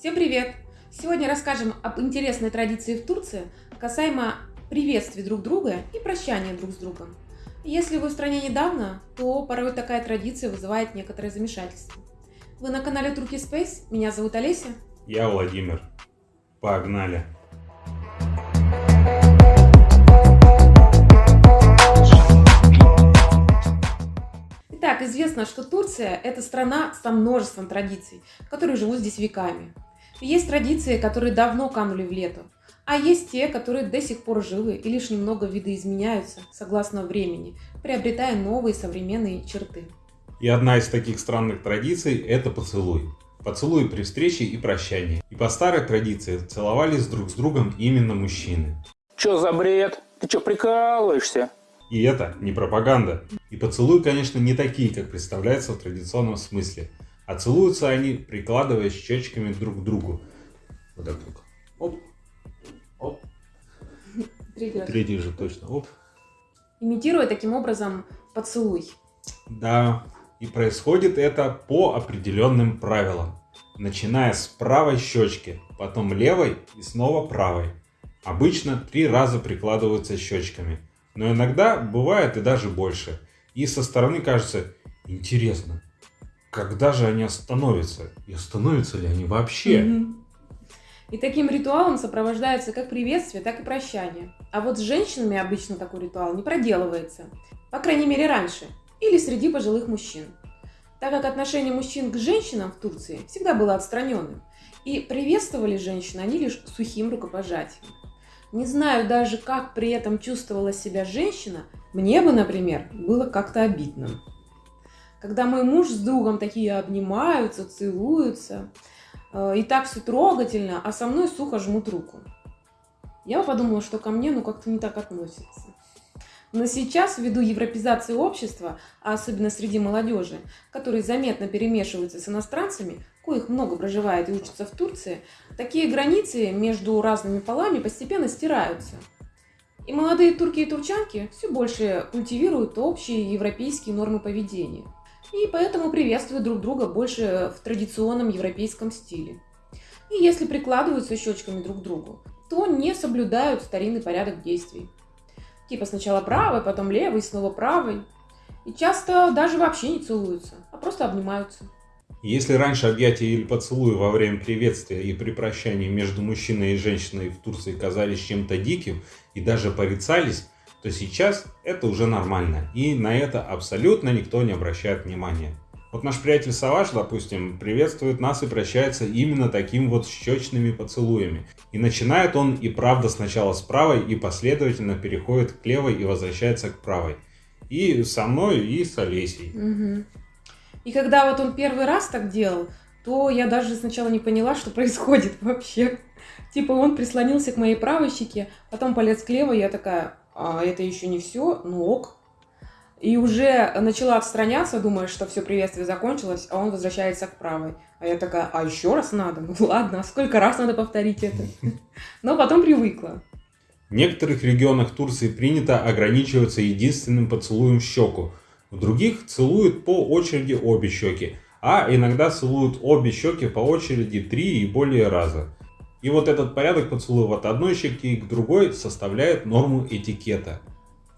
Всем привет! Сегодня расскажем об интересной традиции в Турции касаемо приветствий друг друга и прощания друг с другом. Если вы в стране недавно, то порой такая традиция вызывает некоторое замешательство. Вы на канале Турки Space, меня зовут Олеся. Я Владимир. Погнали! Итак, известно, что Турция – это страна со множеством традиций, которые живут здесь веками. Есть традиции, которые давно канули в лету, а есть те, которые до сих пор живы и лишь немного видоизменяются согласно времени, приобретая новые современные черты. И одна из таких странных традиций – это поцелуй. Поцелуй при встрече и прощании. И по старой традиции целовались друг с другом именно мужчины. Чё за бред? Ты чё прикалываешься? И это не пропаганда. И поцелуи, конечно, не такие, как представляется в традиционном смысле. А целуются они, прикладывая щечками друг к другу. Вот так вот. Оп. Оп. Третий раз. Третий же точно. Оп. Имитируя таким образом поцелуй. Да, и происходит это по определенным правилам. Начиная с правой щечки, потом левой и снова правой. Обычно три раза прикладываются щечками, но иногда бывает и даже больше. И со стороны кажется, интересно, когда же они остановятся? И остановятся ли они вообще? Мгм. И таким ритуалом сопровождается как приветствие, так и прощание. А вот с женщинами обычно такой ритуал не проделывается. По крайней мере раньше. Или среди пожилых мужчин. Так как отношение мужчин к женщинам в Турции всегда было отстраненным. И приветствовали женщин они лишь сухим рукопожатием. Не знаю даже, как при этом чувствовала себя женщина, мне бы, например, было как-то обидно. Когда мой муж с другом такие обнимаются, целуются, э, и так все трогательно, а со мной сухо жмут руку. Я подумала, что ко мне ну как-то не так относятся. Но сейчас, ввиду европезации общества, а особенно среди молодежи, которые заметно перемешиваются с иностранцами, коих много проживает и учатся в Турции, такие границы между разными полами постепенно стираются. И молодые турки и турчанки все больше культивируют общие европейские нормы поведения. И поэтому приветствуют друг друга больше в традиционном европейском стиле. И если прикладываются щечками друг к другу, то не соблюдают старинный порядок действий. Типа сначала правой, потом левой, снова правой. И часто даже вообще не целуются, а просто обнимаются. Если раньше объятия или поцелуи во время приветствия и при прощании между мужчиной и женщиной в Турции казались чем-то диким и даже порицались, то сейчас это уже нормально, и на это абсолютно никто не обращает внимания. Вот наш приятель Саваш, допустим, приветствует нас и прощается именно таким вот щечными поцелуями. И начинает он и правда сначала с правой, и последовательно переходит к левой и возвращается к правой. И со мной, и с Олесей. Мгм. И когда вот он первый раз так делал, то я даже сначала не поняла, что происходит вообще. Типа он прислонился к моей правой щеке, потом полез к левой, я такая, а это еще не все, ну ок. И уже начала отстраняться, думая, что все приветствие закончилось, а он возвращается к правой. А я такая, а еще раз надо? Ну ладно, а сколько раз надо повторить это? Но потом привыкла. В некоторых регионах Турции принято ограничиваться единственным поцелуем в щеку. В других целуют по очереди обе щеки, а иногда целуют обе щеки по очереди три и более раза. И вот этот порядок поцелуев от одной щеки к другой составляет норму этикета.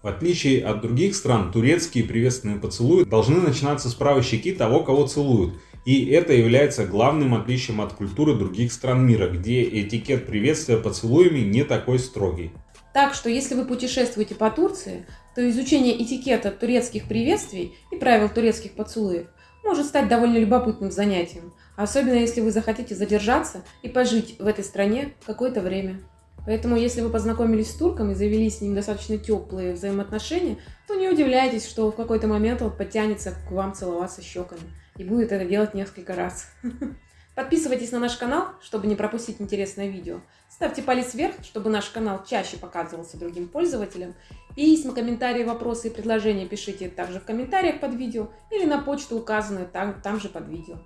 В отличие от других стран, турецкие приветственные поцелуи должны начинаться с правой щеки того, кого целуют. И это является главным отличием от культуры других стран мира, где этикет приветствия поцелуями не такой строгий. Так что, если вы путешествуете по Турции, то изучение этикета турецких приветствий и правил турецких поцелуев может стать довольно любопытным занятием, особенно если вы захотите задержаться и пожить в этой стране какое-то время. Поэтому, если вы познакомились с турком и завели с ним достаточно теплые взаимоотношения, то не удивляйтесь, что в какой-то момент он подтянется к вам целоваться щеками и будет это делать несколько раз. Подписывайтесь на наш канал, чтобы не пропустить интересное видео. Ставьте палец вверх, чтобы наш канал чаще показывался другим пользователям. Письма, комментарии, вопросы и предложения пишите также в комментариях под видео или на почту, указанную там, там же под видео.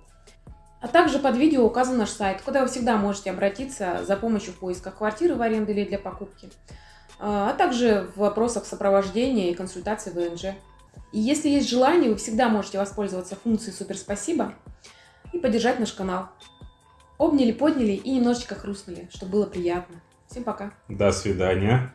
А также под видео указан наш сайт, куда вы всегда можете обратиться за помощью в поисках квартиры в аренду или для покупки, а также в вопросах сопровождения и консультации ВНЖ. И если есть желание, вы всегда можете воспользоваться функцией «Супер спасибо» и поддержать наш канал. Обняли, подняли и немножечко хрустнули, чтобы было приятно. Всем пока. До свидания.